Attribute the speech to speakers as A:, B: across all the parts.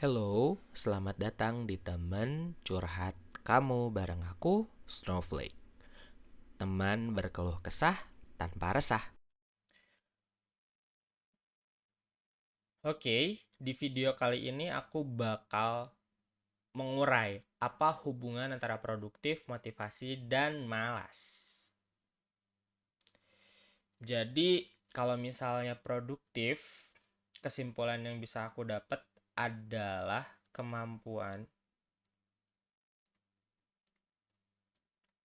A: Hello, selamat datang di teman curhat kamu bareng aku, Snowflake. Teman berkeluh kesah tanpa resah. Oke, di video kali ini aku bakal mengurai apa hubungan antara produktif, motivasi, dan malas. Jadi, kalau misalnya produktif, kesimpulan yang bisa aku dapat adalah kemampuan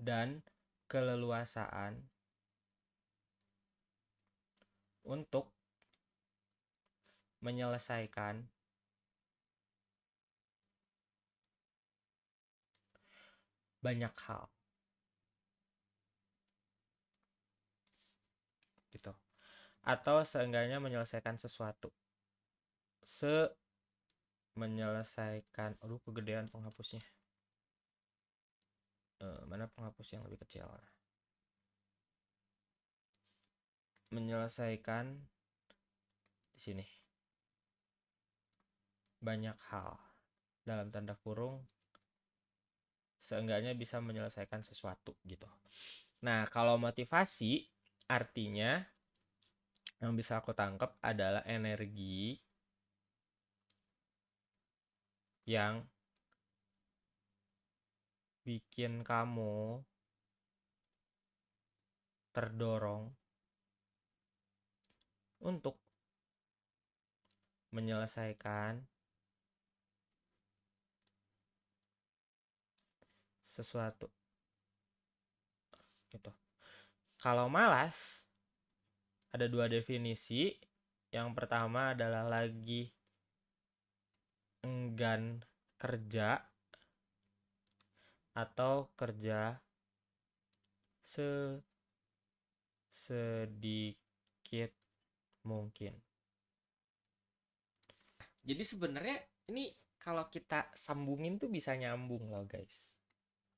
A: dan keleluasaan untuk menyelesaikan banyak hal. Gitu. Atau seenggaknya menyelesaikan sesuatu. Se menyelesaikan aduh kegedean penghapusnya. Uh, mana penghapus yang lebih kecil? Menyelesaikan di sini banyak hal dalam tanda kurung seenggaknya bisa menyelesaikan sesuatu gitu. Nah, kalau motivasi artinya yang bisa aku tangkap adalah energi yang bikin kamu terdorong untuk menyelesaikan sesuatu. Gitu. Kalau malas ada dua definisi. Yang pertama adalah lagi enggan kerja atau kerja se sedikit mungkin. Jadi sebenarnya ini kalau kita sambungin tuh bisa nyambung loh guys.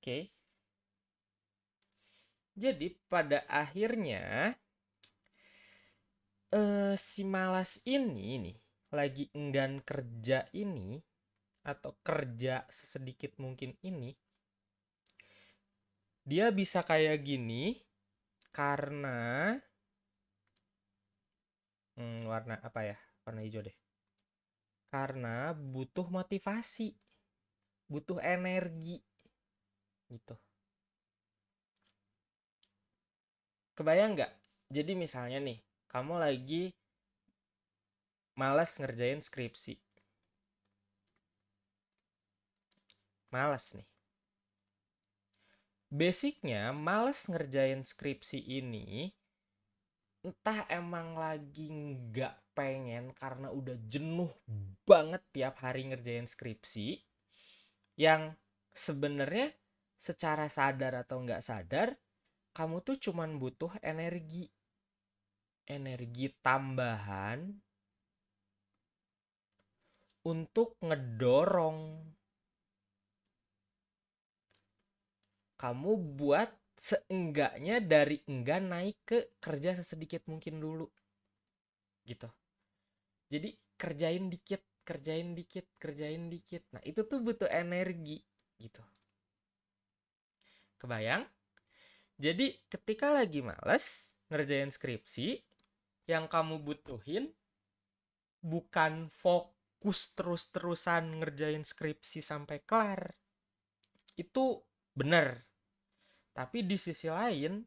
A: Oke. Jadi pada akhirnya eh, si malas ini nih lagi enggan kerja ini atau kerja sesedikit mungkin ini dia bisa kayak gini karena hmm, warna apa ya warna hijau deh karena butuh motivasi, butuh energi gitu. Kebayang nggak? Jadi misalnya nih, kamu lagi malas ngerjain skripsi. Malas nih. Basicnya, malas ngerjain skripsi ini entah emang lagi nggak pengen karena udah jenuh banget tiap hari ngerjain skripsi yang sebenarnya secara sadar atau nggak sadar kamu tuh cuman butuh energi energi tambahan untuk ngedorong. Kamu buat seenggaknya dari enggak naik ke kerja sesedikit mungkin dulu. Gitu. Jadi kerjain dikit kerjain dikit kerjain dikit. Nah itu tuh butuh energi. Gitu. Kebayang? Jadi ketika lagi males ngerjain skripsi yang kamu butuhin bukan fokus terus-terusan ngerjain skripsi sampai kelar itu benar tapi di sisi lain,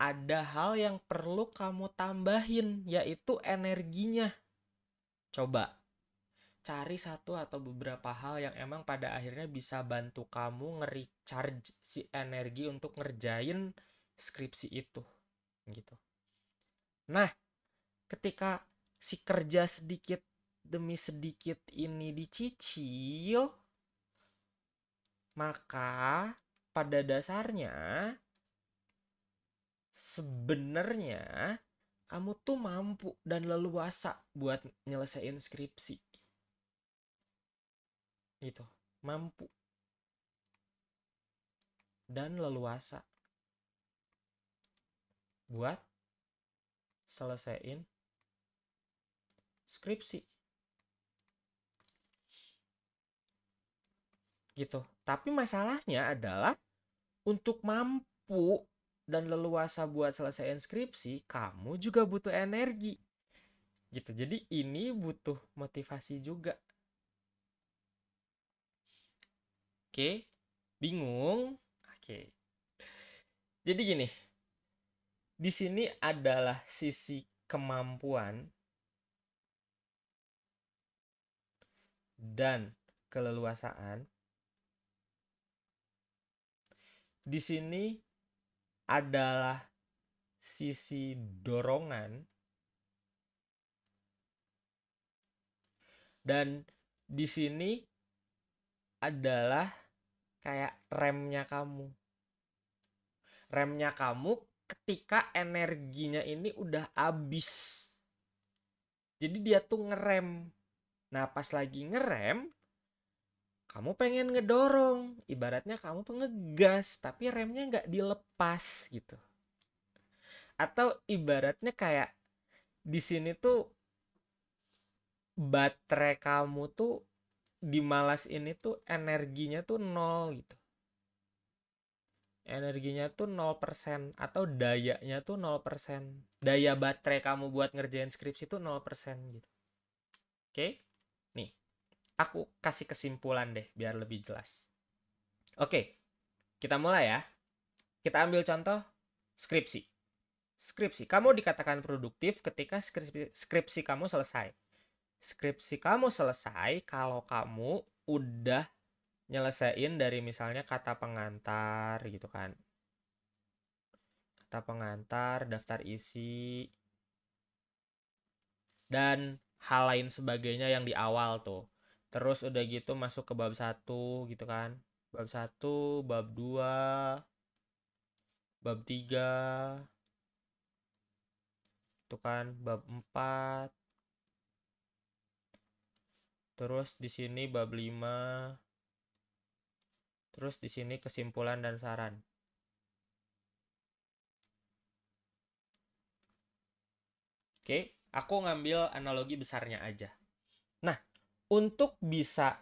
A: ada hal yang perlu kamu tambahin, yaitu energinya. Coba cari satu atau beberapa hal yang emang pada akhirnya bisa bantu kamu nge-recharge si energi untuk ngerjain skripsi itu. Gitu. Nah, ketika si kerja sedikit demi sedikit ini dicicil, maka pada dasarnya sebenarnya kamu tuh mampu dan leluasa buat nyelesain skripsi. Gitu, mampu. Dan leluasa buat selesaiin skripsi. Gitu. Tapi masalahnya adalah untuk mampu dan leluasa buat selesai skripsi, kamu juga butuh energi. Gitu. Jadi ini butuh motivasi juga. Oke, bingung? Oke. Jadi gini. Di sini adalah sisi kemampuan dan keleluasaan. Di sini adalah sisi dorongan dan di sini adalah kayak remnya kamu. Remnya kamu ketika energinya ini udah habis. Jadi dia tuh ngerem. Nah, pas lagi ngerem, kamu pengen ngedorong. Ibaratnya kamu pengegas, tapi remnya nggak dilepas gitu. Atau ibaratnya kayak di sini tuh baterai kamu tuh di malas ini tuh energinya tuh nol gitu energinya tuh 0% atau dayanya tuh 0%. Daya baterai kamu buat ngerjain skripsi tuh 0% gitu. Oke? Nih. Aku kasih kesimpulan deh biar lebih jelas. Oke. Kita mulai ya. Kita ambil contoh skripsi. Skripsi. Kamu dikatakan produktif ketika skripsi, skripsi kamu selesai. Skripsi kamu selesai kalau kamu udah nyelesain dari misalnya kata pengantar gitu kan kata pengantar daftar isi dan hal lain sebagainya yang di awal tuh terus udah gitu masuk ke bab satu gitu kan bab satu bab dua bab tiga itu kan bab empat terus di sini bab lima Terus di sini kesimpulan dan saran. Oke, aku ngambil analogi besarnya aja. Nah, untuk bisa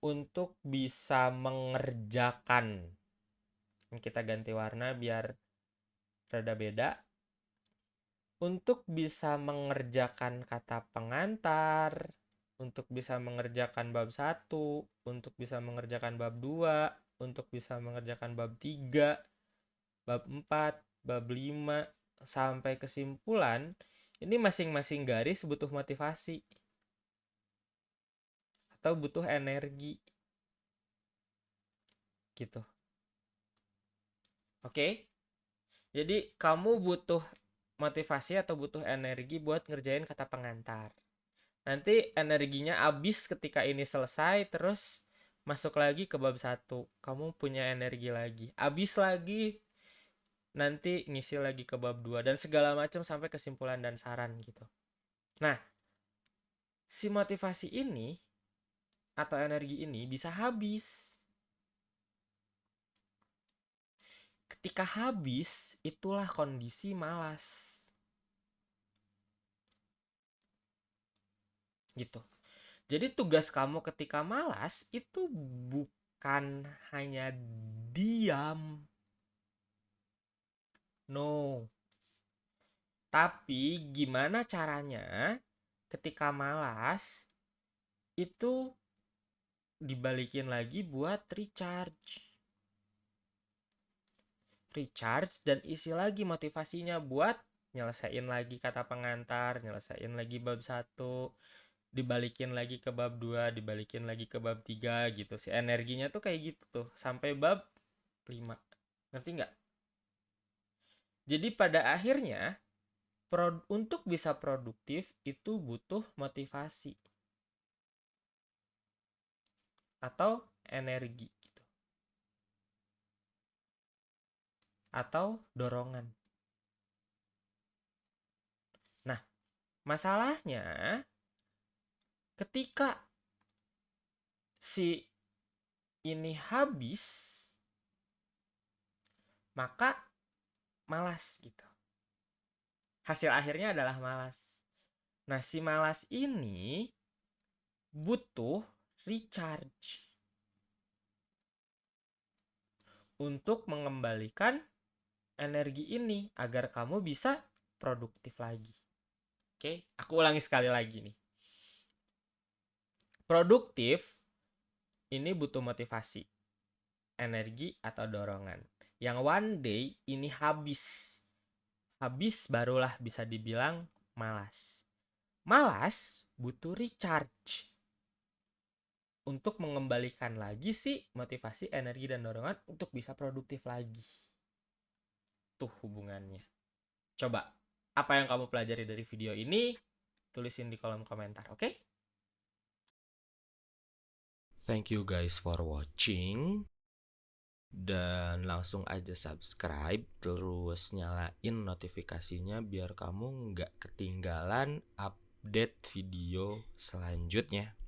A: untuk bisa mengerjakan. Kita ganti warna biar rada beda. Untuk bisa mengerjakan kata pengantar untuk bisa mengerjakan bab 1, untuk bisa mengerjakan bab 2, untuk bisa mengerjakan bab 3, bab 4, bab 5 sampai kesimpulan, ini masing-masing garis butuh motivasi atau butuh energi. Gitu. Oke? Jadi kamu butuh motivasi atau butuh energi buat ngerjain kata pengantar nanti energinya habis ketika ini selesai terus masuk lagi ke bab satu kamu punya energi lagi habis lagi nanti ngisi lagi ke bab dua dan segala macam sampai kesimpulan dan saran gitu nah si motivasi ini atau energi ini bisa habis ketika habis itulah kondisi malas gitu. Jadi tugas kamu ketika malas itu bukan hanya diam. No. Tapi gimana caranya ketika malas itu dibalikin lagi buat recharge. Recharge dan isi lagi motivasinya buat nyelesain lagi kata pengantar, nyelesain lagi bab satu, dibalikin lagi ke bab 2, dibalikin lagi ke bab 3 gitu. Si energinya tuh kayak gitu tuh sampai bab 5. Ngerti nggak? Jadi pada akhirnya untuk bisa produktif itu butuh motivasi atau energi gitu. Atau dorongan. Nah, masalahnya ketika si ini habis maka malas gitu hasil akhirnya adalah malas nah si malas ini butuh recharge untuk mengembalikan energi ini agar kamu bisa produktif lagi. Oke, aku ulangi sekali lagi nih. Produktif ini butuh motivasi, energi atau dorongan. Yang one day ini habis. Habis barulah bisa dibilang malas. Malas butuh recharge untuk mengembalikan lagi sih motivasi, energi, dan dorongan untuk bisa produktif lagi. Tuh hubungannya. Coba, apa yang kamu pelajari dari video ini? Tulisin di kolom komentar, oke? Okay? Thank you guys for watching. Dan langsung aja subscribe, terus nyalain notifikasinya biar kamu nggak ketinggalan update video selanjutnya.